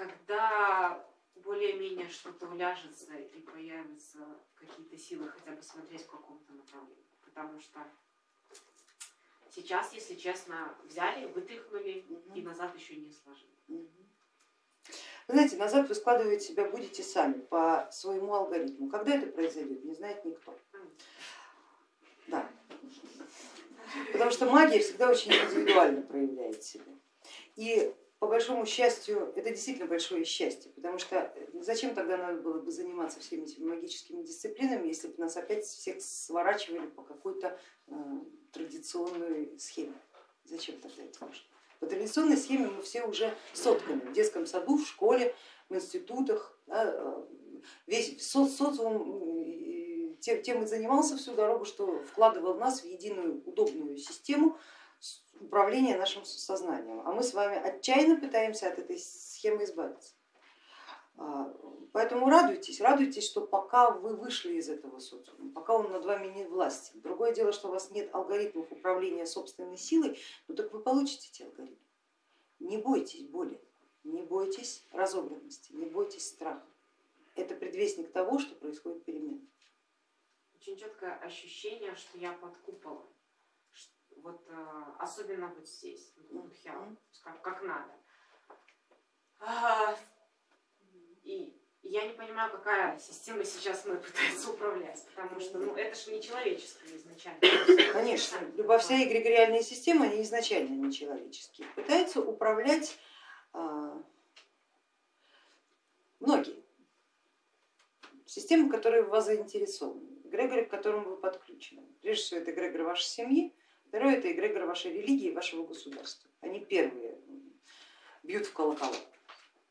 когда более-менее что-то уляжется и появятся какие-то силы хотя бы смотреть в каком-то направлении. Потому что сейчас, если честно, взяли, вытряхнули угу. и назад еще не сложили. Угу. знаете, назад вы складывать себя будете сами по своему алгоритму. Когда это произойдет, не знает никто. Да. Потому что магия всегда очень индивидуально проявляет себя. И по большому счастью, это действительно большое счастье, потому что э, зачем тогда надо было бы заниматься всеми этими магическими дисциплинами, если бы нас опять всех сворачивали по какой-то э, традиционной схеме. Зачем тогда это нужно? По традиционной схеме мы все уже сотканы в детском саду, в школе, в институтах, да, э, весь со социум тем и занимался всю дорогу, что вкладывал нас в единую удобную систему, управления нашим сознанием. А мы с вами отчаянно пытаемся от этой схемы избавиться. А, поэтому радуйтесь, радуйтесь, что пока вы вышли из этого социума, пока он над вами не властен. Другое дело, что у вас нет алгоритмов управления собственной силой, ну так вы получите эти алгоритмы. Не бойтесь боли, не бойтесь разобранности, не бойтесь страха. Это предвестник того, что происходит перемена. Очень четкое ощущение, что я под куполом вот э, особенно вот здесь, хял, как, как надо. А, и я не понимаю, какая система сейчас мной пытается управлять, потому что ну, это же не человеческое изначально. Конечно, любая вся эгрегориальная система, они изначально не человеческие. Пытаются управлять а, многие системы, которые в вас заинтересованы, эгрегоры, к которым вы подключены. Прежде всего, это эгрегор вашей семьи, Второе это эгрегор вашей религии, вашего государства. Они первые бьют в колокола.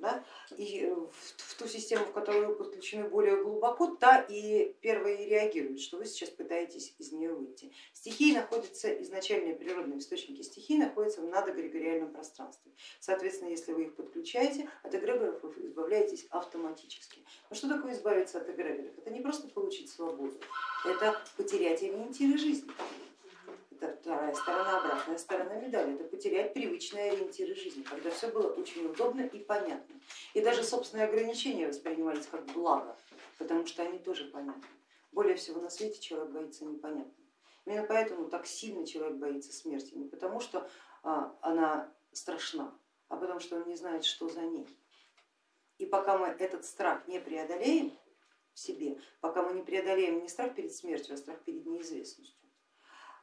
Да? И в, в ту систему, в которую вы подключены более глубоко, та и первая и реагирует, что вы сейчас пытаетесь из нее выйти. Стихии находятся, изначальные природные источники стихий находятся в надогрегориальном пространстве. Соответственно, если вы их подключаете, от эгрегоров вы избавляетесь автоматически. Но что такое избавиться от эгрегоров? Это не просто получить свободу, это потерять ориентиры жизни вторая сторона, обратная сторона медали, это потерять привычные ориентиры жизни, когда все было очень удобно и понятно. И даже собственные ограничения воспринимались как благо, потому что они тоже понятны. Более всего на свете человек боится непонятного. Именно поэтому так сильно человек боится смерти, не потому что а, она страшна, а потому что он не знает, что за ней. И пока мы этот страх не преодолеем в себе, пока мы не преодолеем не страх перед смертью, а страх перед неизвестностью,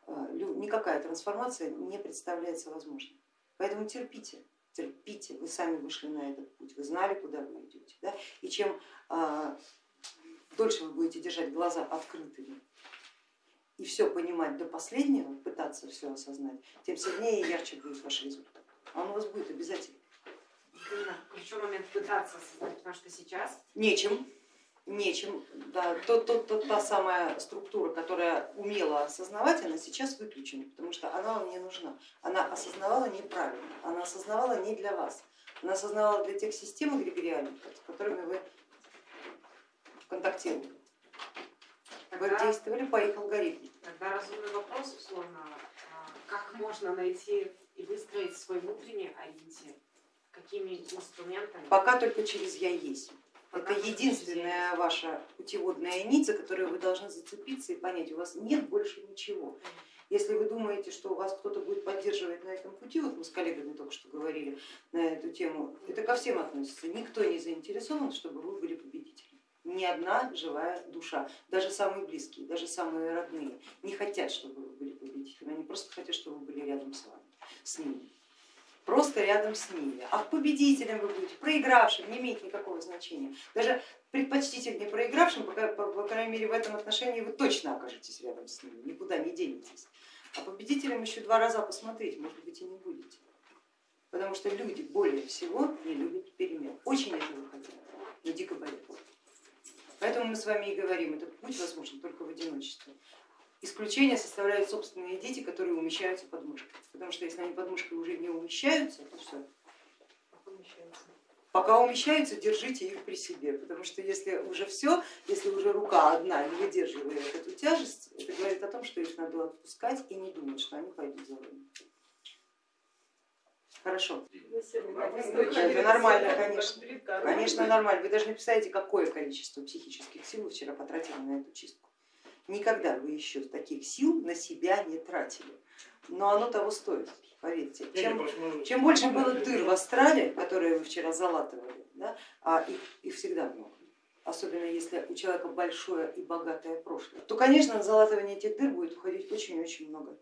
никакая трансформация не представляется возможной. Поэтому терпите, терпите, вы сами вышли на этот путь, вы знали, куда вы идете. Да? И чем а, дольше вы будете держать глаза открытыми и все понимать до последнего, пытаться все осознать, тем сильнее и ярче будет ваш результат. А он у вас будет обязательно. Ключевой момент пытаться осознать, потому что сейчас... Нечем нечем. Да, то, то, то, та самая структура, которая умела осознавать, она сейчас выключена, потому что она вам не нужна. Она осознавала неправильно, она осознавала не для вас, она осознавала для тех систем эгрегориальных, с которыми вы контактировали. Вы действовали по их алгоритму. Тогда разумный вопрос условно, а, как можно найти и выстроить свой внутренний ориентир? Какими инструментами? Пока только через я есть. Это единственная ваша путеводная нить, за которую вы должны зацепиться и понять, у вас нет больше ничего. Если вы думаете, что у вас кто-то будет поддерживать на этом пути, вот мы с коллегами только что говорили на эту тему, это ко всем относится, никто не заинтересован, чтобы вы были победителем. Ни одна живая душа, даже самые близкие, даже самые родные не хотят, чтобы вы были победителем, они просто хотят, чтобы вы были рядом с вами, с ними просто рядом с ними. А победителем вы будете, проигравшим, не имеет никакого значения. Даже предпочтительнее проигравшим, по, по, по крайней мере в этом отношении вы точно окажетесь рядом с ними, никуда не денетесь. А победителем еще два раза посмотреть, может быть и не будете. Потому что люди более всего не любят перемен, очень этого хотят, но дико боятся. Поэтому мы с вами и говорим, этот путь возможен только в одиночестве. Исключение составляют собственные дети, которые умещаются под мышкой. Потому что если они под мышкой уже не умещаются, то все. Пока умещаются, держите их при себе, потому что если уже все, если уже рука одна не выдерживает эту тяжесть, это говорит о том, что их надо отпускать и не думать, что они пойдут за вами. Хорошо. Это Это нормально, конечно. Конечно, нормально. Вы даже не представляете, какое количество психических сил вы вчера потратили на эту чистку. Никогда вы еще таких сил на себя не тратили. Но оно того стоит, поверьте. Чем, чем больше было дыр в астрале, которые вы вчера залатывали, да, а их, их всегда много, особенно если у человека большое и богатое прошлое, то, конечно, на залатывание этих дыр будет уходить очень-очень много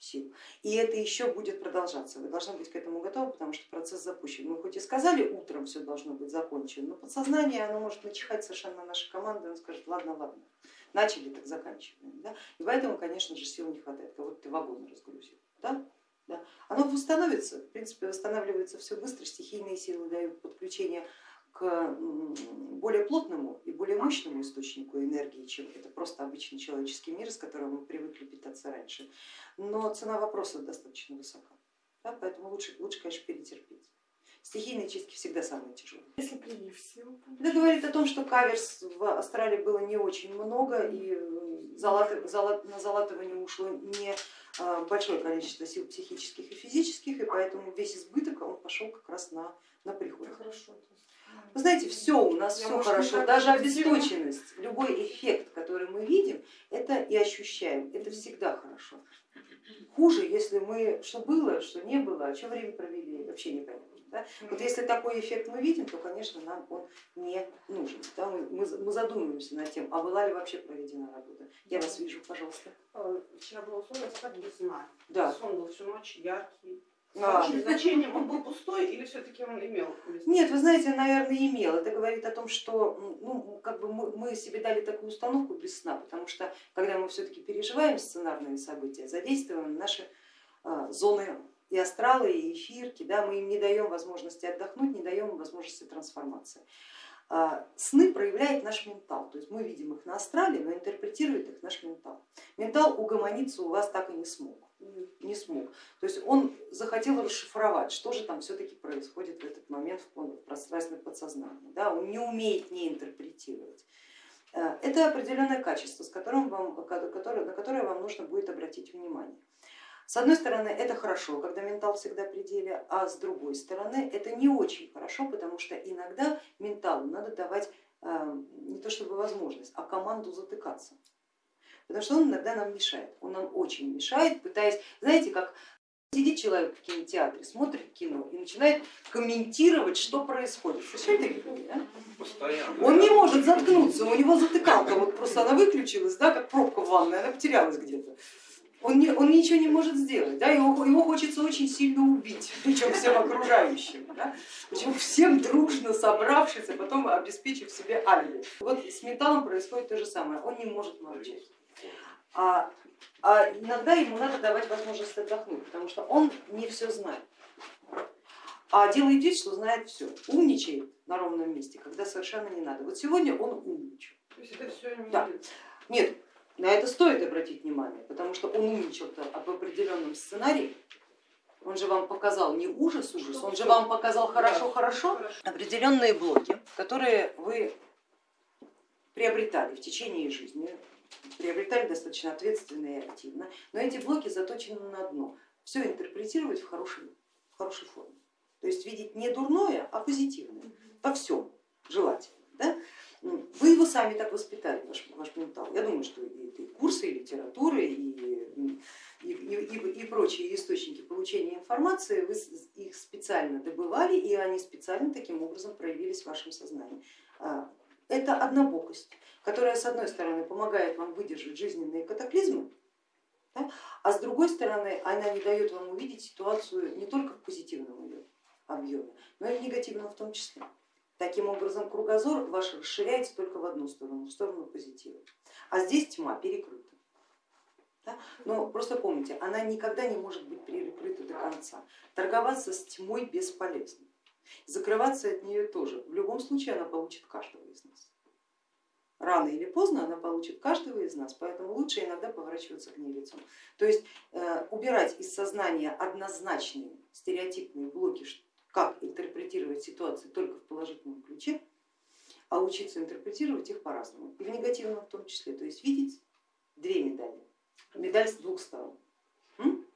сил. И это еще будет продолжаться. Вы должны быть к этому готовы, потому что процесс запущен. Мы хоть и сказали, утром все должно быть закончено, но подсознание оно может начихать совершенно на нашей команды, он скажет, ладно, ладно, начали, так заканчиваем. Да? И поэтому, конечно же, сил не хватает, кого-то ты вагоны разгрузил. Да? Да. Оно восстановится, в принципе, восстанавливается все быстро, стихийные силы дают подключение к более плотному и более мощному источнику энергии, чем это просто обычный человеческий мир, с которым мы привыкли питаться раньше. Но цена вопроса достаточно высока, да, поэтому лучше, лучше, конечно, перетерпеть. Стихийные чистки всегда самые тяжелые. Если прилив сил. Это говорит о том, что каверс в Австралии было не очень много и залат, залат, на залатывание ушло не а, большое количество сил психических и физических, и поэтому весь избыток он пошел как раз на, на приход. Хорошо. Вы знаете, все у нас все хорошо, даже обесточенность, любой эффект, который мы видим, это и ощущаем, это всегда хорошо. Хуже, если мы, что было, что не было, а что время провели, вообще непонятно. Да? Вот если такой эффект мы видим, то, конечно, нам он не нужен. Да? Мы, мы мы задумываемся над тем, а была ли вообще проведена работа. Я вас вижу, пожалуйста. Э, Вчера было условие спать без сна. Да. Сон был всю ночь яркий. А, С значением он был пустой или все-таки он имел? Нет, вы знаете, наверное, имел. Это говорит о том, что ну, как бы мы, мы себе дали такую установку без сна, потому что когда мы все-таки переживаем сценарные события, задействуем наши а, зоны и астралы, и эфирки, да, мы им не даем возможности отдохнуть, не даем им возможности трансформации. А, Сны проявляет наш ментал, то есть мы видим их на астрале, но интерпретирует их наш ментал. Ментал угомониться у вас так и не смог не смог. То есть он захотел расшифровать, что же там все-таки происходит в этот момент в пространственном подсознании. Да? Он не умеет не интерпретировать. Э, Это определенное качество, с которым вам, которое, на которое вам нужно будет обратить внимание. С одной стороны, это хорошо, когда ментал всегда в пределе, а с другой стороны, это не очень хорошо, потому что иногда менталу надо давать э, не то чтобы возможность, а команду затыкаться потому что он иногда нам мешает, он нам очень мешает, пытаясь, знаете, как сидит человек в кинотеатре, смотрит кино и начинает комментировать, что происходит. Слышали такое, да? Постоянно. Он не может заткнуться, у него затыкалка, вот просто она выключилась, да, как пробка в ванной, она потерялась где-то. Он, не, он ничего не может сделать, да, его, его хочется очень сильно убить, причем всем окружающим, да, причем всем дружно собравшись, а потом обеспечив себе алиби. Вот с металлом происходит то же самое, он не может молчать. А, а иногда ему надо давать возможность отдохнуть, потому что он не все знает. А делает вид, что знает все. Умничает на ровном месте, когда совершенно не надо. Вот сегодня он умничал. То есть это все не Да. Нет, на это стоит обратить внимание, потому что он умничал-то об определенном сценарии. Он же вам показал не ужас, ужас, он же вам показал хорошо, хорошо определенные блоки, которые вы приобретали в течение жизни, приобретали достаточно ответственно и активно, но эти блоки заточены на одно, все интерпретировать в хорошей, в хорошей форме. То есть видеть не дурное, а позитивное во всем желательно. Да? Сами так воспитали, ваш, ваш ментал. Я думаю, что и, и курсы, и литературы, и, и, и, и прочие источники получения информации, вы их специально добывали, и они специально таким образом проявились в вашем сознании. А, Это однобокость, которая с одной стороны помогает вам выдержать жизненные катаклизмы, да, а с другой стороны она не дает вам увидеть ситуацию не только в позитивном объеме, но и в негативном в том числе. Таким образом кругозор ваш расширяется только в одну сторону, в сторону позитива. А здесь тьма перекрыта. Да? Но просто помните, она никогда не может быть перекрыта до конца. Торговаться с тьмой бесполезно. Закрываться от нее тоже. В любом случае она получит каждого из нас. Рано или поздно она получит каждого из нас, поэтому лучше иногда поворачиваться к ней лицом. То есть э, убирать из сознания однозначные стереотипные блоки, как интерпретировать ситуацию только в положительном ключе, а учиться интерпретировать их по-разному. И в негативном в том числе. То есть видеть две медали, медаль с двух сторон. М?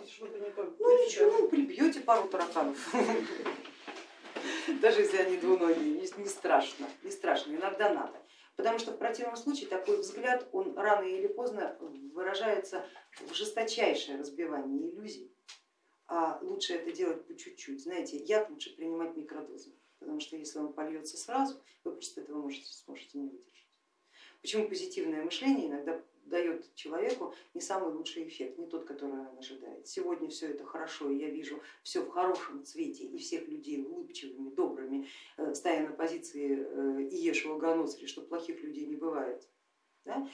Если что-то не то. Ну ничего, ну, прибьете пару тараканов. Даже если они двуногие, не страшно, не страшно, иногда надо. Потому что в противном случае такой взгляд, он рано или поздно выражается в жесточайшее разбивание иллюзий. А лучше это делать по чуть-чуть. Знаете, яд лучше принимать микродозами, потому что если он польется сразу, вы просто этого можете, сможете не выдержать. Почему позитивное мышление иногда дает человеку не самый лучший эффект, не тот, который он ожидает. Сегодня все это хорошо, и я вижу все в хорошем цвете, и всех людей улыбчивыми, добрыми, э, стоя на позиции э, Иешева Ганоцри, что плохих людей не бывает. Да?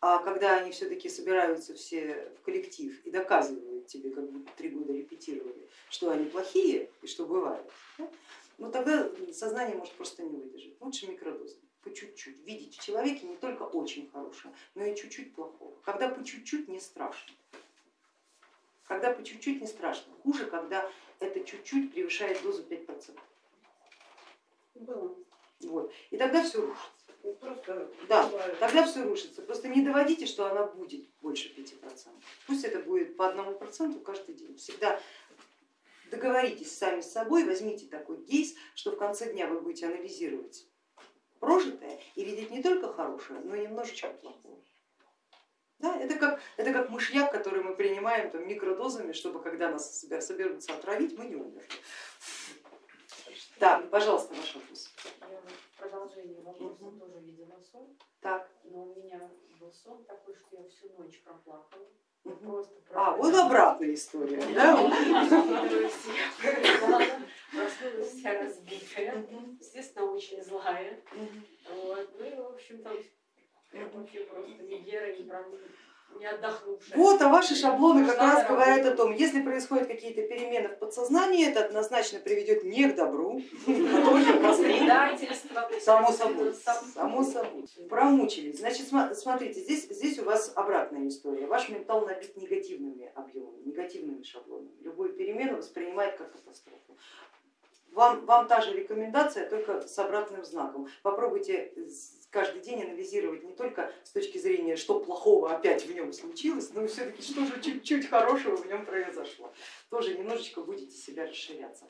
А когда они все-таки собираются все в коллектив и доказывают тебе, как будто три года репетировали, что они плохие и что бывает, да? ну тогда сознание может просто не выдержать. Лучше микродозами по чуть-чуть, видеть в человеке не только очень хорошее, но и чуть-чуть плохого. Когда по чуть-чуть не страшно. Когда по чуть-чуть не страшно. Хуже, когда это чуть-чуть превышает дозу 5%. Было. Вот. И тогда все рушится. Ну, Просто Да, тогда все рушится. Просто не доводите, что она будет больше 5%. Пусть это будет по одному проценту каждый день. Всегда договоритесь сами с собой, возьмите такой гейс, что в конце дня вы будете анализировать прожитое и видеть не только хорошее, но и немножечко плохое. Да, это, как, это как мышьяк, который мы принимаем там, микродозами, чтобы когда нас себя соберутся отравить, мы не умерли. Так, пожалуйста, ваш вопрос. Продолжение вопроса Мгм. тоже видела сон, Так. но у меня был сон такой, что я всю ночь проплакала. Мгм. Просто А, вот проплакала. обратная история. Да? Проснулась проплакала, вся разбитая, естественно, очень злая. Вот. Ну и, в общем-то, прям вообще просто ни Гера, не. Вот, а ваши шаблоны как Пошла раз говорят о том, если происходят какие-то перемены в подсознании, это однозначно приведет не к добру, а. Само собой, Сам- само собой. Промучились. Значит, смотрите, здесь, здесь у вас обратная история. Ваш ментал набит негативными объемами, негативными шаблонами. Любую перемену воспринимает как катастрофу. Вам, вам та же рекомендация, только с обратным знаком. Попробуйте каждый день анализировать не только с точки зрения, что плохого опять в нем случилось, но все-таки что же чуть-чуть хорошего в нем произошло. Тоже немножечко будете себя расширяться.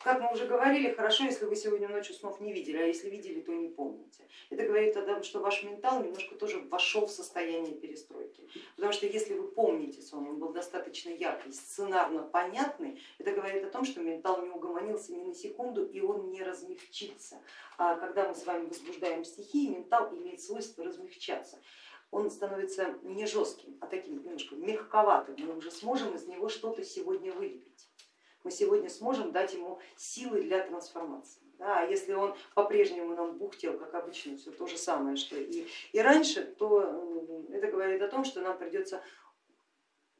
Как мы уже говорили, хорошо, если вы сегодня ночью снов не видели, а если видели, то не помните. Это говорит о том, что ваш ментал немножко тоже вошел в состояние перестройки. Потому что если вы помните сон, он был достаточно яркий, сценарно понятный, это говорит о том, что ментал не угомонился ни на секунду и он не размягчится. А когда мы с вами возбуждаем стихии, ментал имеет свойство размягчаться. Он становится не жестким, а таким немножко мягковатым. Мы уже сможем из него что-то сегодня вылепить мы сегодня сможем дать ему силы для трансформации. Да, а если он по-прежнему нам бухтел, как обычно, все то же самое, что и, и раньше, то это говорит о том, что нам придется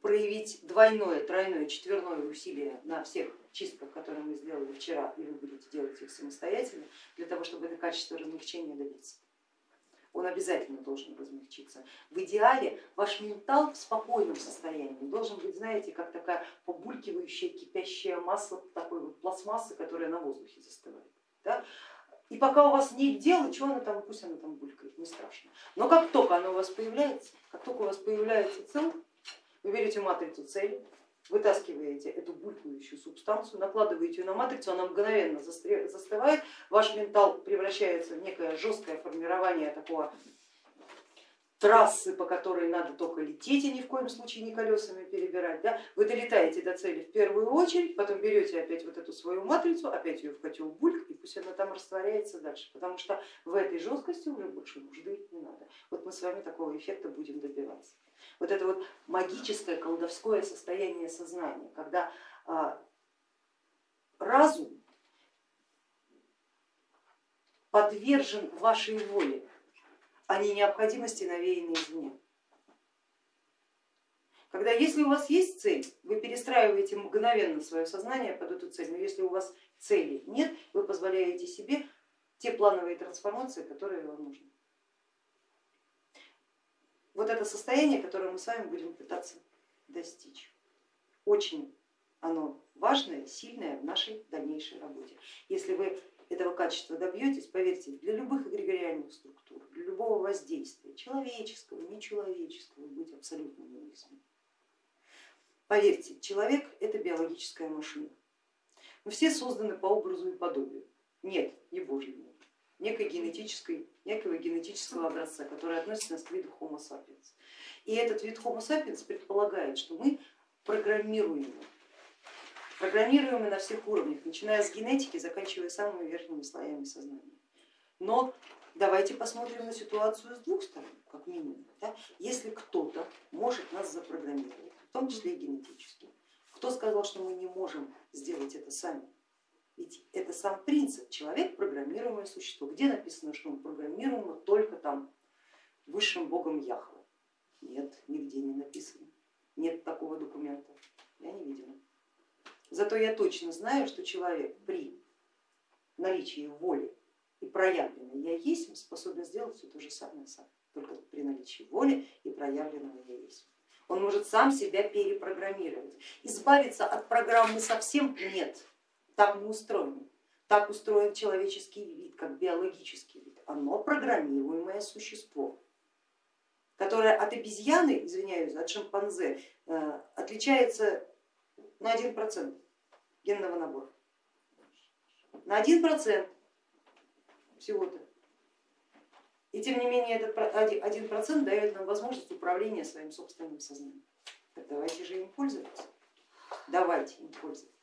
проявить двойное, тройное, четверное усилие на всех чистках, которые мы сделали вчера, и вы будете делать их самостоятельно, для того, чтобы это качество размягчения добиться. Он обязательно должен размягчиться. В идеале ваш ментал в спокойном состоянии должен быть, знаете, как такая побулькивающая кипящая масса, такой вот пластмассы, которая на воздухе застывает. Да? И пока у вас нет дела, что она там, пусть она там булькает, не страшно. Но как только она у вас появляется, как только у вас появляется цель, вы берете матрицу цели, вытаскиваете эту булькающую субстанцию, накладываете ее на матрицу, она мгновенно застре- застывает, ваш ментал превращается в некое жесткое формирование такого трассы, по которой надо только лететь и ни в коем случае не колесами перебирать. Да? Вы долетаете до цели в первую очередь, потом берете опять вот эту свою матрицу, опять ее в котел бульк, и пусть она там растворяется дальше, потому что в этой жесткости уже больше нужды не надо. Вот мы с вами такого эффекта будем добиваться. Вот это вот магическое колдовское состояние сознания, когда а, разум подвержен вашей воле, а не необходимости, навеянной извне. Когда если у вас есть цель, вы перестраиваете мгновенно свое сознание под эту цель, но если у вас цели нет, вы позволяете себе те плановые трансформации, которые вам нужны. Вот это состояние, которое мы с вами будем пытаться достичь. Очень оно важное, сильное в нашей дальнейшей работе. Если вы этого качества добьетесь, поверьте, для любых эгрегориальных структур, для любого воздействия, человеческого, нечеловеческого, будете абсолютно неуязвимы. Поверьте, человек это биологическая машина. Мы все созданы по образу и подобию. Нет, не Божьей нет. Некой генетической, некого генетического образца, который относится нас к виду Homo sapiens. И этот вид Homo sapiens предполагает, что мы программируемы. Программируемы на всех уровнях, начиная с генетики, заканчивая самыми верхними слоями сознания. Но давайте посмотрим на ситуацию с двух сторон, как минимум. Да? Если кто-то может нас запрограммировать, в том числе и генетически, кто сказал, что мы не можем сделать это сами? Ведь это сам принцип, человек программируемое существо. Где написано, что он программируемо только там высшим богом Яхве? Нет, нигде не написано. Нет такого документа, я не видела. Зато я точно знаю, что человек при наличии воли и проявленной я есть способен сделать все то же самое сам, только при наличии воли и проявленного я есть. Он может сам себя перепрограммировать. Избавиться от программы совсем нет, так не устроено. Так устроен человеческий вид, как биологический вид. Оно программируемое существо, которое от обезьяны, извиняюсь, от шимпанзе э, отличается на один процент генного набора. На один процент всего-то. И тем не менее этот один процент дает нам возможность управления своим собственным сознанием. Так давайте же им пользоваться. Давайте им пользоваться.